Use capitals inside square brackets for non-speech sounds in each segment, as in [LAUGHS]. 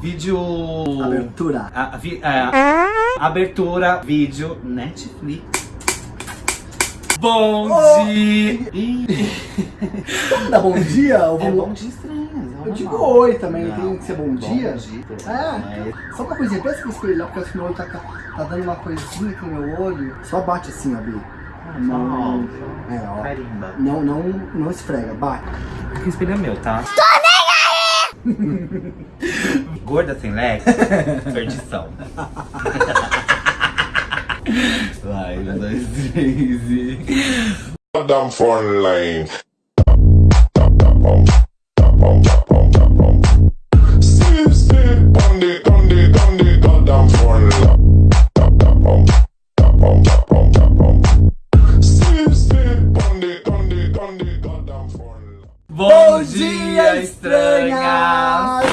vídeo... Abertura. A, vi, é, abertura, vídeo, Netflix. Bom Oh. dia! Bom dia? É bom dia estranho. Eu digo oi também, Não, tem que ser bom, bom dia. dia. É. Só uma coisinha, pensa que eu espelhar, porque meu olho tá, tá dando uma coisinha aqui no meu olho. Só bate assim, ó, Bi. Não. É, ó. Carimba. Não, não, não esfrega, bate. Aqui o espelho é meu, tá? Aí! [LAUGHS] Gorda sem leque? Perdição. [LAUGHS] Vai, um, dois, três e... See, on the, on the, on the goddamn phone line. Dia, estranhas!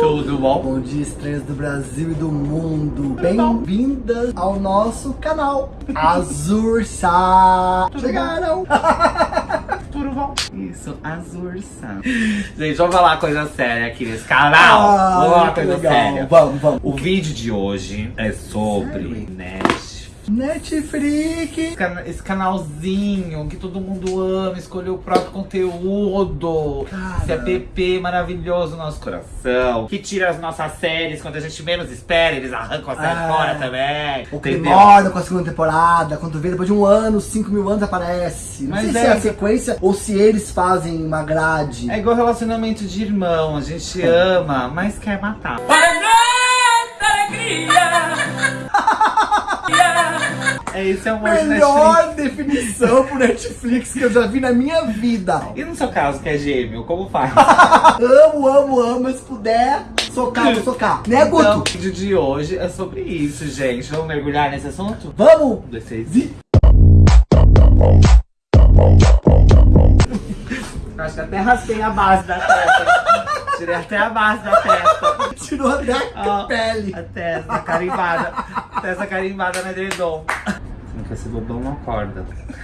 Tudo bom? Bom dia, estranhas do Brasil e do mundo. Bem-vindas ao nosso canal Azursa. Chegaram! [LAUGHS] Tudo bom? Isso, azurça. Gente, vamos falar coisa séria aqui nesse canal. vamos falar coisa legal. séria. Vamos, vamos. O vídeo de hoje é sobre Sério? Netflix. Netflix. Esse canalzinho que todo mundo ama, escolheu o próprio conteúdo. Cara. Esse app maravilhoso no nosso coração. Que tira as nossas séries quando a gente menos espera, eles arrancam a série Ah. fora também. O entendeu? Primórdio com a segunda temporada, quando vê depois de um ano, 5 mil anos aparece. Não Mas sei é se é a que- sequência ou se eles fazem uma grade. É igual relacionamento de irmão, a gente ama, mas quer matar. É esse é o amor de Netflix. Melhor definição pro Netflix que eu já vi na minha vida. E no seu caso, que é gêmeo, como faz? [LAUGHS] Amo, amo, amo, mas se puder, socar, vou socar. Né, Guto? Então, o vídeo de hoje é sobre isso, gente. Vamos mergulhar nesse assunto? Vamos? Um, dois, três. Vi- Acho que até raspei a base da testa. [LAUGHS] Tirei até a base da testa. Tirou até a Ó, pele. A testa carimbada. A testa carimbada no edredom. Se não quer ser bobão, não acorda. [LAUGHS]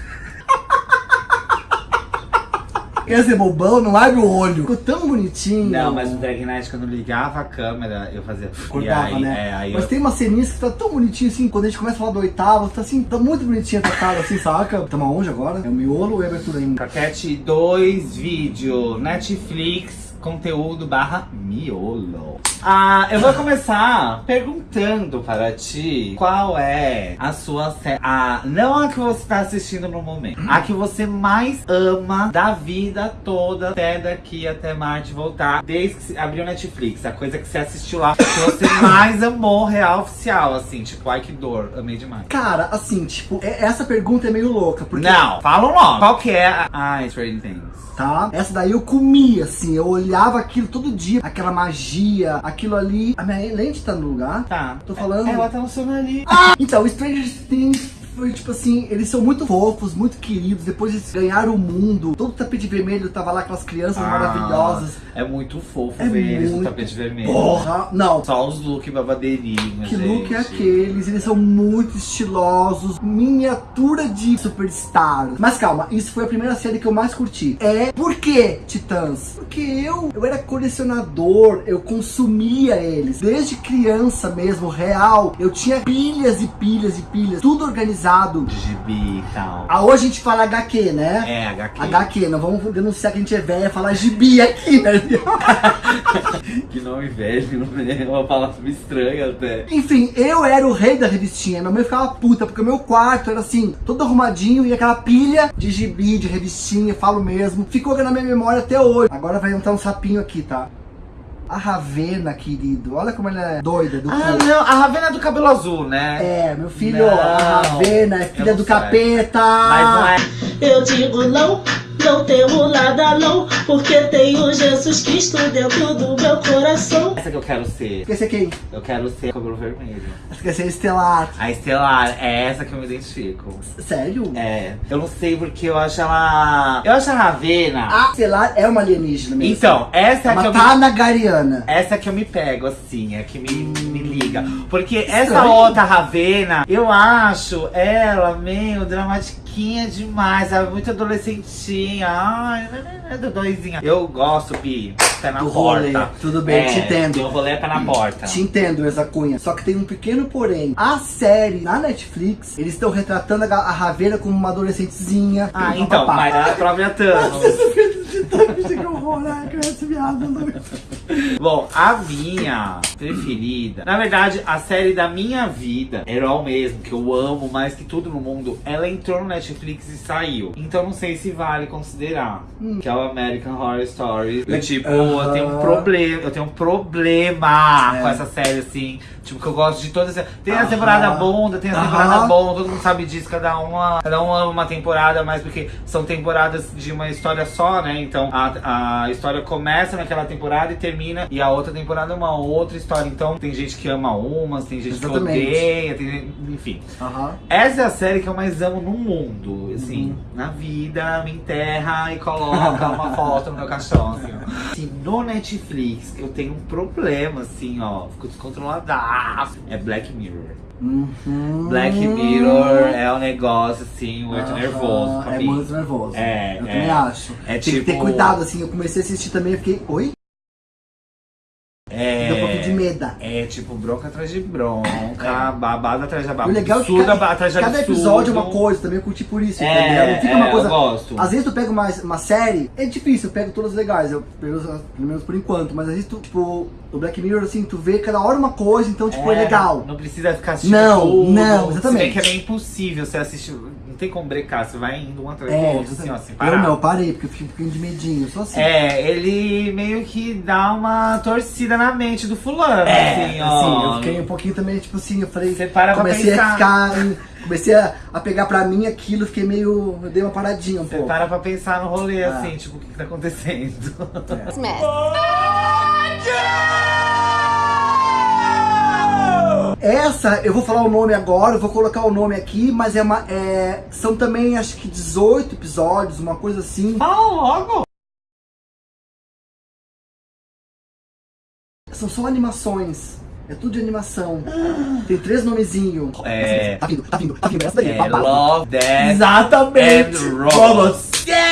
Quer ser bobão? Não abre o olho. Ficou tão bonitinho. Não, mas o Drag Night, quando ligava a câmera, eu fazia... Cortava, e aí, né? É, aí Mas eu... tem umas ceninhas que tá tão bonitinho assim, quando a gente começa a falar do oitavo, tá assim, tá muito bonitinha a cara, assim, saca? Tamo onde agora? É o miolo ou é a abertura ainda? Paquete 2 vídeo, Netflix, conteúdo barra miolo. Ah, eu vou começar perguntando para ti qual é a sua série. A, não a que você está assistindo no momento. A que você mais ama da vida toda, até daqui até Marte voltar. Desde que abriu Netflix. A coisa que você assistiu lá, que você [COUGHS] mais amou, real oficial. Assim, tipo, ai que dor, amei demais. Cara, assim, tipo, é- essa pergunta é meio louca, porque. Não, fala nome. Qual que é a. Ai, Stranger Things. Tá? Essa daí eu comia, assim, eu olhava aquilo todo dia, aquela magia, aquilo ali. A minha lente tá no lugar? Tá. Tô falando. Ela tá no seu nariz. Então, Stranger Things foi tipo assim, eles são muito fofos, muito queridos, depois eles ganharam o mundo, todo o tapete vermelho tava lá, aquelas crianças maravilhosas. É muito fofo É ver eles no muito- tapete vermelho. Porra! Não, Só os look babadeirinhos, Que gente. look é aqueles? Eles são muito estilosos, miniatura de superstars. Mas calma, isso foi a primeira série que eu mais curti. É por que Titãs? Porque eu, eu era colecionador, eu consumia eles. Desde criança mesmo, real, eu tinha pilhas e pilhas e pilhas, tudo organizado. Gibi e tal. Ah, hoje a gente fala HQ, né? É, HQ. HQ, não vamos denunciar que a gente é velha, falar gibi aqui, né? [LAUGHS] Que nome velho, é uma palavra estranha até. Enfim, eu era o rei da revistinha. Minha mãe ficava puta, porque o meu quarto era assim, todo arrumadinho e aquela pilha de gibi, de revistinha, falo mesmo. Ficou na minha memória até hoje. Agora vai entrar um sapinho aqui, tá? A Ravena, querido. Olha como ela é doida do Ah, cu. não, a Ravena é do cabelo azul, né? É, meu filho, Não, a Ravena é filha do sei. capeta. Mas não é. Eu digo não, não temo nada não, porque tenho Jesus Cristo dentro do meu coração. essa que eu quero ser. Quer ser quem? Eu quero ser cabelo vermelho. Você quer ser estelar. A Estelar, é essa que eu me identifico. Sério? É, eu não sei porque eu acho ela. Eu acho a Ravena. A estelar é uma alienígena mesmo. Então, essa é é que eu me Tanagariana. Essa que eu me pego, assim, é que me, me liga. Porque essa Estranho. outra Ravena, eu acho ela meio dramatiquinha demais, sabe? Muito adolescentinha. Também. Ai, é do doisinha. Eu gosto, Pi. Pé na Do porta. rolê, tudo bem, é, te entendo. Eu rolê é pé na porta. Te entendo, essa cunha. Só que tem um pequeno porém. A série, na Netflix, eles estão retratando a, a Raveira como uma adolescentezinha. Ah, então, papapá. mas a própria Thanos. [LAUGHS] que horror, né? Criança viada. Bom, a minha preferida, na verdade, a série da minha vida, Herói mesmo, que eu amo mais que tudo no mundo, ela entrou no Netflix e saiu. Então não sei se vale considerar. Que é o American Horror Story. Eu, tipo, eu Aham. tenho um problema, eu tenho um problema É. com essa série, assim. Tipo, que eu gosto de todas. Tem a temporada bunda, tem a temporada bom, todo mundo sabe disso, cada uma, cada uma ama uma temporada, mas porque são temporadas de uma história só, né? Então a, a história começa naquela temporada e termina, e a outra temporada é uma outra história. Então tem gente que ama umas, tem gente Exatamente. que odeia, tem gente- enfim. Essa é a série que eu mais amo no mundo, assim, Uhum. na vida, me enterra e coloca uma [LAUGHS] foto no meu caixão, assim, ó. Assim, no Netflix, eu tenho um problema, assim, ó, fico É Black Mirror. Uhum. Black Mirror é um negócio, assim, muito Aham, nervoso pra É mim. muito nervoso. É, eu é. também acho. É Tem que ter tipo- cuidado, assim. Eu comecei a assistir também e fiquei. Oi? É, Deu um pouquinho de medo. é tipo bronca atrás de bronca, babado atrás de O babado. legal é que cada, atrás de cada absurdo. episódio é uma coisa, também eu curti por isso. É, entendeu? Não fica é, uma coisa. eu gosto. Às vezes tu pega uma, uma série, é difícil, eu pego todas legais, eu, pelo menos por enquanto, mas às vezes tu, tipo, o Black Mirror, assim, tu vê cada hora uma coisa, então, tipo, é, legal. Não precisa ficar assistindo Não, tudo. não, exatamente. Se bem que é meio impossível você assistir. Não tem como brecar, você vai indo um atrás do É, outro, assim, ó, eu parar. não, eu parei, porque eu fiquei um pouquinho de medinho, sou assim. É, ele meio que dá uma torcida na mente do fulano, assim, ó. Assim, eu fiquei um pouquinho também, tipo assim, eu falei. Você para pra comecei a pensar. ficar. em- comecei a, a pegar pra mim aquilo, fiquei meio. Eu dei uma paradinha um Você pouco. para pra pensar no rolê, Ah. assim, tipo, o que, que tá acontecendo? Essa, eu vou falar o nome agora, eu vou colocar o nome aqui, mas é uma. é, são também acho que 18 episódios, uma coisa assim. Fala logo! São só animações. É tudo de animação. Tem três nomezinhos. É. Tá vindo, tá vindo, tá vindo. Essa daí, É. Love, Death Exatamente. and Robots. Yeah!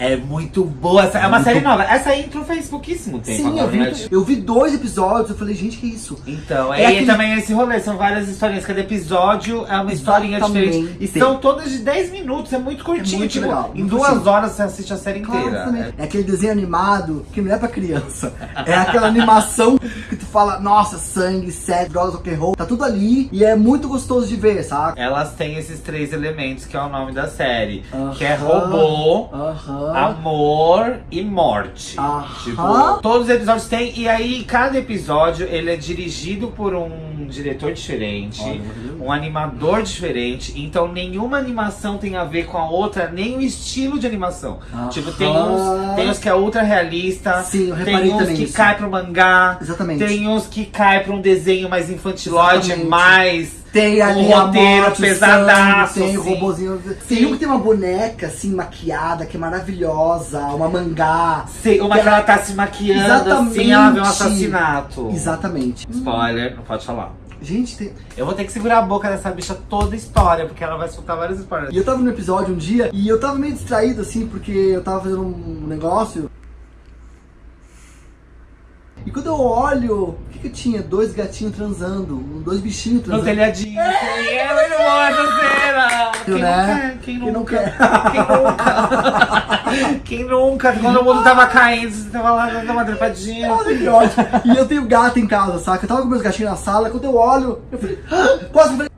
É muito boa. Essa, é uma série nova. Essa entrou faz pouquíssimo tempo Sim, eu vi, né? eu vi dois episódios, eu falei, gente, que isso? Então, É é, aquele- também esse rolê, são várias historinhas, cada episódio é uma historinha Exatamente. diferente. E são todas de 10 minutos, é muito curtinho, muito tipo, legal, em duas curtinho. horas você assiste a série Claro, inteira. É- É aquele desenho animado que não é pra criança. É aquela animação que tu fala, nossa, sangue, sexo, drogas, rock and roll, tá tudo ali e é muito gostoso de ver, sabe? Elas têm esses três elementos que é o nome da série. Aham. Que é robô, Aham. amor e morte. Aham. Tipo, todos os episódios têm. E aí, cada episódio ele é dirigido por um diretor diferente, Olha, um animador diferente. Então, nenhuma animação tem a ver com a outra, nem o estilo de animação. Aham. Tipo, tem uns, tem uns que é ultra realista, Sim, eu tem uns também que isso. cai pro mangá. Exatamente. Tem uns que cai pra um desenho mais infantilóide, Exatamente. mais. Tem ali a roteiro morte, o pesadaço, sangue, tem o assim. robozinho. Tem um que tem uma boneca assim maquiada, que é maravilhosa, uma mangá. Sei, uma Que que ela tá se maquiando assim, ela vê um Exatamente. assassinato. Exatamente. Spoiler, não pode falar. Gente, tem... Eu vou ter que segurar a boca dessa bicha toda a história, porque ela vai soltar vários spoilers. E eu tava no episódio um dia e eu tava meio distraído assim, porque eu tava fazendo um negócio. E quando eu olho, o que que eu tinha? Dois gatinhos transando, dois bichinhos No transando. telhadinho. assim, É muito boa essa cena. Quem né? nunca? Quem Quem não nunca? quer? Quem nunca? [LAUGHS] Quem nunca? Quando o mundo tava caindo, você tava lá dando uma trepadinha. Olha que ótimo. E eu tenho gato em casa, saca? Eu tava com meus gatinhos na sala, quando eu olho, eu falei, "Ah!" quase que eu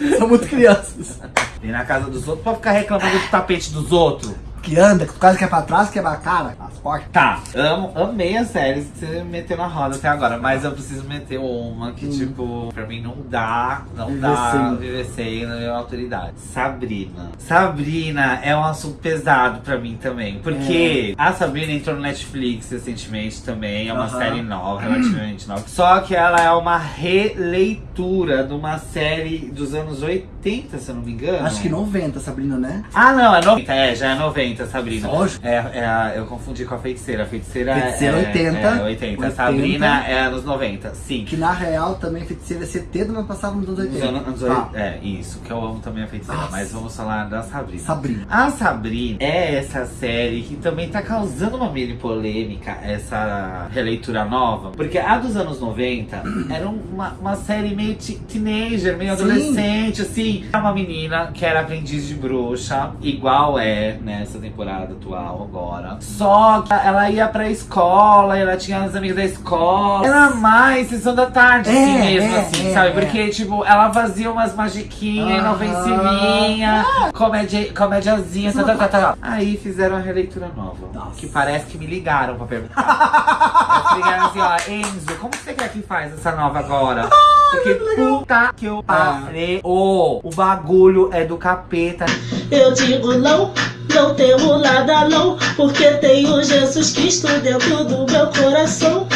falei. São muito crianças. E na casa dos outros, pra ficar reclamando do tapete dos outros. Que anda, que tu quase quer pra trás, quebra a cara, portas. Tá, amo, amei as séries que você meteu na roda até agora, mas eu preciso meter uma que, tipo, pra mim não dá, não Viver dá sem. viver sem na minha autoridade. Sabrina. Sabrina é um assunto pesado pra mim também, porque a Sabrina entrou no Netflix recentemente também, é uma Aham. série nova, relativamente nova. Só que ela é uma releitura de uma série dos anos 80 80, se eu não me engano. Acho que 90, Sabrina, né? Ah, não, é 90. É, já é 90, Sabrina. Lógico. É, é eu confundi com a feiticeira. A feiticeira, Feiticeira é, 80. É, 80. A 80. Sabrina é anos 90, sim. Que na real também feiticeira é 70, mas passava nos anos Nos 80. anos- anos Tá. É, isso, que eu amo também a feiticeira. Nossa. Mas vamos falar da Sabrina. Sabrina. A Sabrina é essa série que também tá causando uma mini polêmica, essa releitura nova. Porque a dos anos 90 [COUGHS] era uma, uma série meio te- teenager, meio Sim. adolescente, assim. É uma menina que era aprendiz de bruxa, igual é nessa temporada atual agora. Só ela ia pra escola, ela tinha as amigas da escola. Era mais sessão da tarde, assim É, mesmo, é, assim, é, sabe? é. Porque, tipo, ela fazia umas magiquinhas, Aham. inofensivinha, comédia, comédiazinha, tá, tá, tá, tá. Aí fizeram a releitura nova. Nossa. Que parece que me ligaram pra perguntar. Ligaram assim, ó, Enzo, como você quer que faz essa nova agora? Porque puta que eu parei. Ô, o bagulho é do capeta. Eu digo não, não temo nada não, porque tenho Jesus Cristo dentro do meu coração.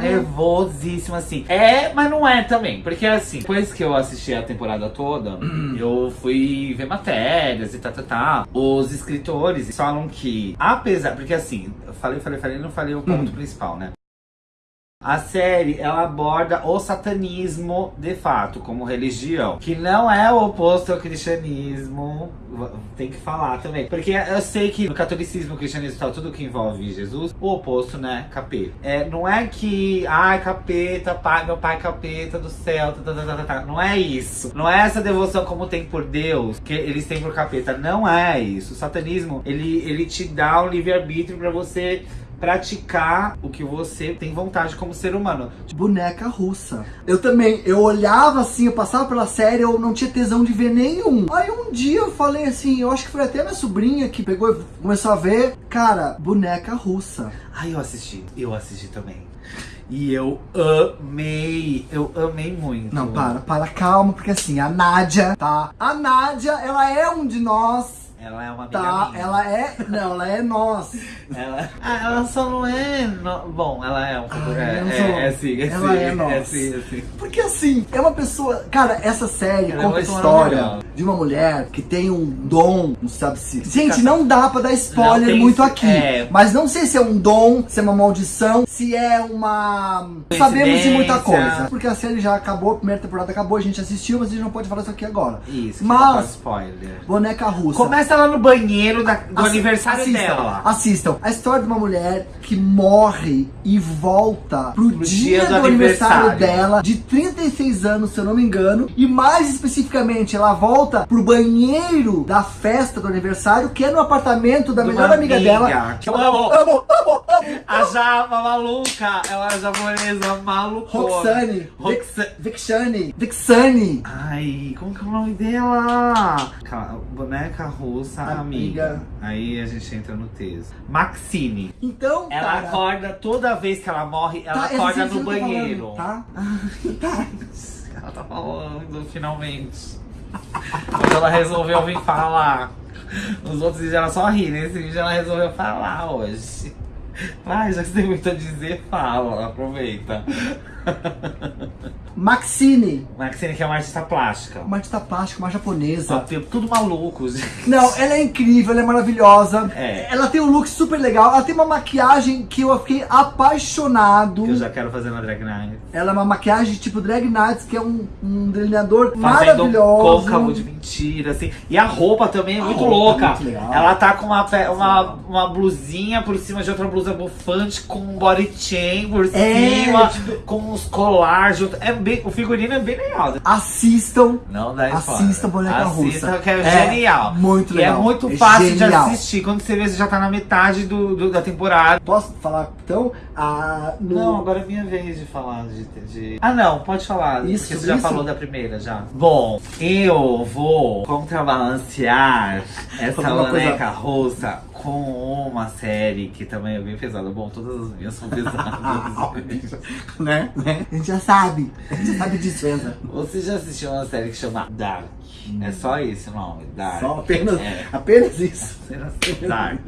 Nervosíssimo, assim. É, mas não é também. Porque, assim, depois que eu assisti a temporada toda, [CLEARS THROAT] eu fui ver matérias e tal, tal, tal. Os escritores falam que, apesar. Porque, assim, eu falei, falei, falei, não falei o ponto principal, né? A série, ela aborda o satanismo de fato, como religião. Que não é o oposto ao cristianismo. Tem que falar também. Porque eu sei que no catolicismo, cristianismo e tal, tudo que envolve Jesus, o oposto, né? Capeta. É, não é que, ai, capeta, pai, meu pai capeta do céu, tá, tá, tá, tá, tá. Não é isso. Não é essa devoção como tem por Deus, que eles têm por capeta. Não é isso. O satanismo, ele, ele te dá um livre-arbítrio pra você praticar o que você tem vontade como ser humano. Boneca russa. Eu também, eu olhava assim, eu passava pela série, eu não tinha tesão de ver nenhum. Aí um dia eu falei assim, eu acho que foi até minha sobrinha que pegou e começou a ver. Cara, boneca russa. Ai, eu assisti. Eu assisti também. E eu amei. Eu amei muito. Não, para, para, calma, porque assim, a Nádia, tá? A Nádia, ela é um de nós. Ela é uma amiga Tá, minha. ela é. Não, ela é nós. Ela... [LAUGHS] Ah, ela só não é. no- Bom, ela é um. Ah, é, é, sou- é sim, é ela sim, é nós. É sim, é sim. Porque assim, é uma pessoa. Cara, essa série Ela é conta a história maravilhosa. de uma mulher que tem um dom, não sabe se. Gente, não dá pra dar spoiler muito aqui. é. Mas não sei se é um dom, se é uma maldição, se é uma. Sabemos de muita coisa. Porque a série já acabou, a primeira temporada acabou, a gente assistiu, mas a gente não pode falar isso aqui agora. Isso, que Mas- não spoiler. Boneca russa. Começa lá no banheiro da- do Assi- aniversário assistam, dela. Assistam. A história de uma mulher que morre e volta pro, Pro dia, dia do, do aniversário, aniversário. dela, de 36 anos, se eu não me engano. E mais especificamente, ela volta pro banheiro da festa do aniversário, que é no apartamento da De melhor amiga, amiga, dela. que eu amo. amo, amo, amo. A Java maluca. Ela é japonesa maluca. Roxane, Roxa- Vixane, Vixane. Ai, como que é o nome dela? Boneca Amiga. amiga. Aí a gente entra no texto. Maxine. Então, Ela cara, acorda toda vez que ela morre, ela tá, essa acorda cena no tô banheiro. falando, [LAUGHS] tá? Ela tá falando, finalmente. Quando ela resolveu vir falar. Nos outros vídeos ela só ri, nesse vídeo ela resolveu falar hoje. Vai, já que você tem muito a dizer, fala, aproveita. [LAUGHS] Maxine, Maxine que é uma artista plástica. uma artista plástica, uma japonesa. Tem tudo maluco, gente. Não, ela é incrível, ela é maravilhosa. É. Ela tem um look super legal. Ela tem uma maquiagem que eu fiquei apaixonado. Que eu já quero fazer na Drag Night. Ela é uma maquiagem tipo Drag Nights, que é um, um delineador Fazendo um maravilhoso. côncavo de mentira, assim. E a roupa também é A muito é louca. muito legal. Ela tá com uma, uma, uma blusinha por cima de outra blusa bufante, com um body chain por É, cima, tipo- com uns colares. junto. É bem, o figurino é bem legal. Assistam. Não dá spoiler. Assista Boneca Assista, Russa. que é, É genial. muito E legal. é muito É fácil de assistir. Quando você vê, você já tá na metade do, do- da temporada. Posso falar então? Ah, no- Não, agora é minha vez de falar de. de- Ah, não, pode falar. Isso, porque você já isso. falou da primeira já. Bom, eu vou contrabalancear essa Alguma coisa- boneca russa com uma série que também é bem pesada. Bom, todas as minhas são pesadas. [LAUGHS] né? né? A gente já sabe. A gente sabe disso, Enza. Você já assistiu uma série que chama Dark? É só esse o nome, Dark. Só apenas, É. apenas isso. Dark.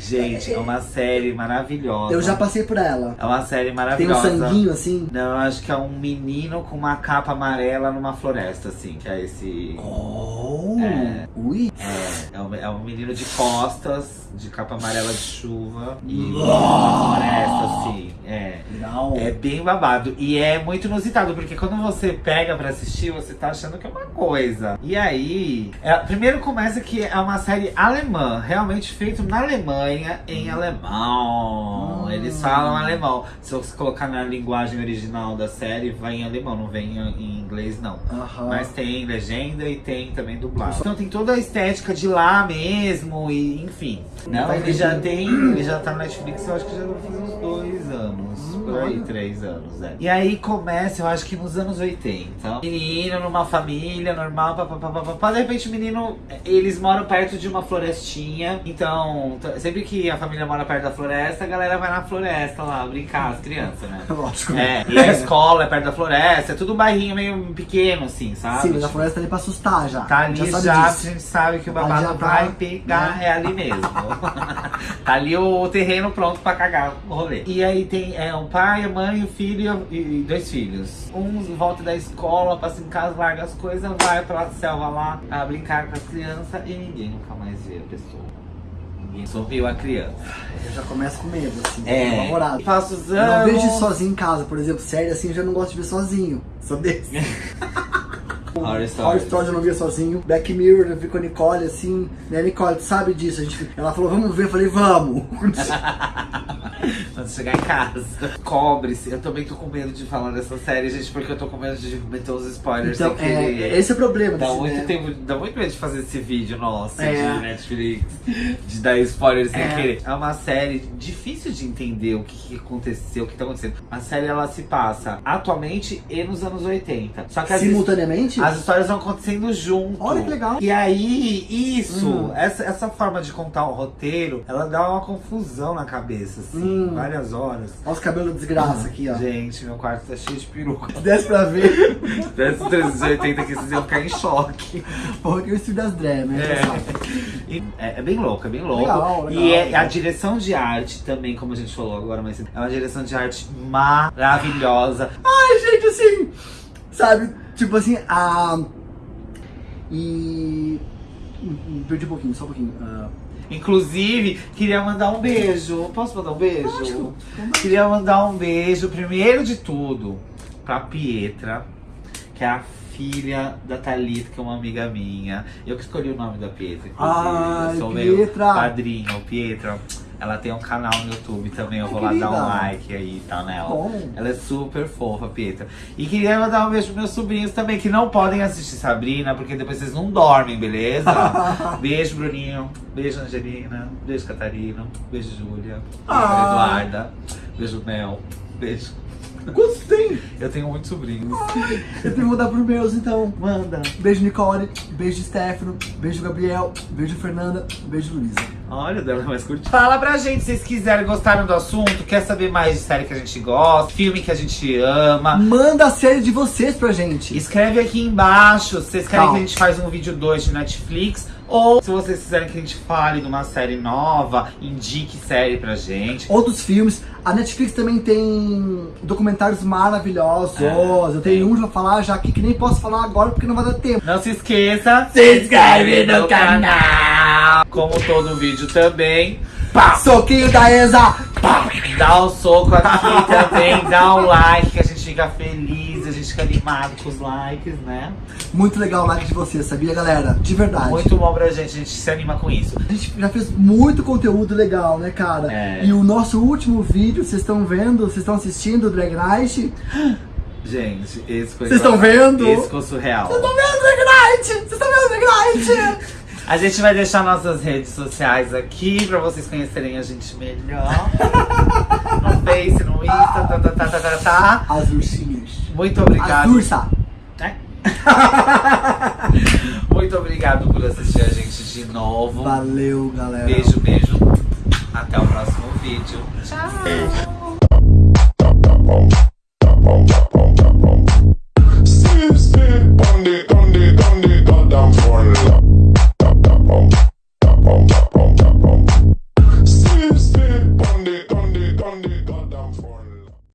Gente, é uma série maravilhosa. Eu já passei por ela. É uma série Tem um maravilhosa. sanguinho assim. Não, eu acho que é um menino com uma capa amarela numa floresta, assim, que é esse. Oh! É. Ui! É, é um, é um menino de costas, de capa amarela de chuva e Uau! uma floresta, assim. É. Legal. É bem babado. E é muito inusitado, porque quando você pega pra assistir, você tá achando que é uma coisa. E aí, é, primeiro começa que é uma série alemã, realmente feito na Alemanha, em alemão. Hum. Eles falam alemão. Se você colocar na linguagem original da série, vai em alemão, não vem em inglês, não. Aham. Mas tem legenda e tem também dublagem. Então tem toda a estética de lá mesmo e enfim. Não, ele já tem, ele já tá na Netflix, eu acho que já fazer uns dois anos, por aí, três anos, é. E aí começa, eu acho que nos anos 80. Menino numa família normal, papapá, de repente o menino, eles moram perto de uma florestinha, então sempre que a família mora perto da floresta, a galera vai na floresta lá brincar, as crianças, né? [LAUGHS] Lógico. É, e a escola é perto da floresta, é tudo um bairrinho meio pequeno, assim, sabe? Sim, mas a floresta tá ali pra assustar já. Tá ali já já, a gente sabe que o babado tá, vai pegar, né? é ali mesmo. [LAUGHS] tá ali o terreno pronto pra cagar o rolê. E aí tem é, um pai, a mãe, o filho e dois filhos. Um volta da escola, passa em casa, larga as coisas, vai pra selva lá a brincar com as crianças e ninguém nunca mais vê a pessoa. Ninguém sorriu a criança. Eu já começo com medo, assim. É, apavorado. passa os Eu não anos. vejo sozinho em casa, por exemplo, série assim, eu já não gosto de ver sozinho. Sou desse. [LAUGHS] Horror Horror Stories. Eu não via sozinho. Black Mirror eu vi com a Nicole, assim. Né, Nicole, tu sabe disso? A gente, ela falou, vamos ver. Eu falei, vamos. [LAUGHS] [LAUGHS] Quando chegar em casa. Cobre-se. Eu também tô com medo de falar dessa série, gente, porque eu tô com medo de meter os spoilers então, sem querer. é, esse é o problema. Dá muito, né? tempo, dá muito medo de fazer esse vídeo nosso É. de Netflix, de dar spoiler sem É. querer. É uma série difícil de entender o que, que aconteceu, o que tá acontecendo. A série ela se passa atualmente e nos anos 80. Só que as, Simultaneamente? as histórias vão acontecendo junto. Olha que legal. E aí, isso, Hum. essa, essa forma de contar o roteiro, ela dá uma confusão na cabeça, assim, Hum. várias horas. Olha os cabelos desgraça aqui, ó. Gente, meu quarto tá cheio de peruca. Desce pra ver. Desses 380 aqui, vocês iam ficar em choque. Porra, que eu estudo das drag, né? É. É, é bem louco, é bem louco. Legal, legal, e é, a direção de arte também, como a gente falou agora, mas é uma direção de arte maravilhosa. Ai, gente, assim. Sabe? Tipo assim, a. E. Perdi um pouquinho, só um pouquinho. Ah, Inclusive, queria mandar um beijo. Posso mandar um beijo? Lógico. Queria mandar um beijo, primeiro de tudo, pra Pietra, que é a filha da Thalita, que é uma amiga minha. Eu que escolhi o nome da Pietra, inclusive. Ai, eu sou Pietra. meu padrinho, Pietra. Ela tem um canal no YouTube também, eu vou lá dar um like aí, tá nela. Bom. Ela é super fofa, Pietra. E queria mandar um beijo pros meus sobrinhos também, que não podem assistir Sabrina, porque depois vocês não dormem, beleza? [LAUGHS] beijo, Bruninho. Beijo, Angelina. Beijo, Catarina. Beijo, Júlia. Beijo, Ah. Eduarda. Beijo, Mel. Beijo. Quantos tem? Eu tenho muitos sobrinhos. Eu tenho que mudar pros meus, então. Manda. Beijo, Nicole. Beijo, Stefano. Beijo, Gabriel. Beijo, Fernanda. Beijo, Luísa. Olha, dela é mais curtinha. Fala pra gente se vocês quiserem, gostaram do assunto, quer saber mais de série que a gente gosta, filme que a gente ama. Manda a série de vocês pra gente. Escreve aqui embaixo se vocês querem Calma. que a gente faça um vídeo 2 de Netflix. Ou se vocês quiserem que a gente fale de uma série nova, indique série pra gente. Outros filmes. A Netflix também tem documentários maravilhosos. É, eu tenho um pra falar já aqui que nem posso falar agora porque não vai dar tempo. Não se esqueça, Se inscreve no canal. Como todo vídeo também. Soquinho da Enza. Dá o soco aqui também, dá o like, que a gente fica feliz, gente fica animado com os likes, né? Muito legal o like de vocês, sabia, galera? De verdade. Muito bom pra gente, a gente se anima com isso. A gente já fez muito conteúdo legal, né, cara? É. E o nosso último vídeo, vocês estão vendo, vocês estão assistindo o Drag Night? [GASPS] Gente, esse foi. Vocês estão vendo? Esse ficou surreal. Vocês estão vendo o Drag Night? Vocês estão vendo o Drag Night? [LAUGHS] A gente vai deixar nossas redes sociais aqui pra vocês conhecerem a gente melhor. [LAUGHS] no Face, no Insta, tá, tá, tá, tá, tá, tá. As ursinhas. Muito As obrigado. ursa. É. [LAUGHS] Muito obrigado por assistir a gente de novo. Valeu, galera. Beijo, beijo. Até o próximo vídeo. Tchau.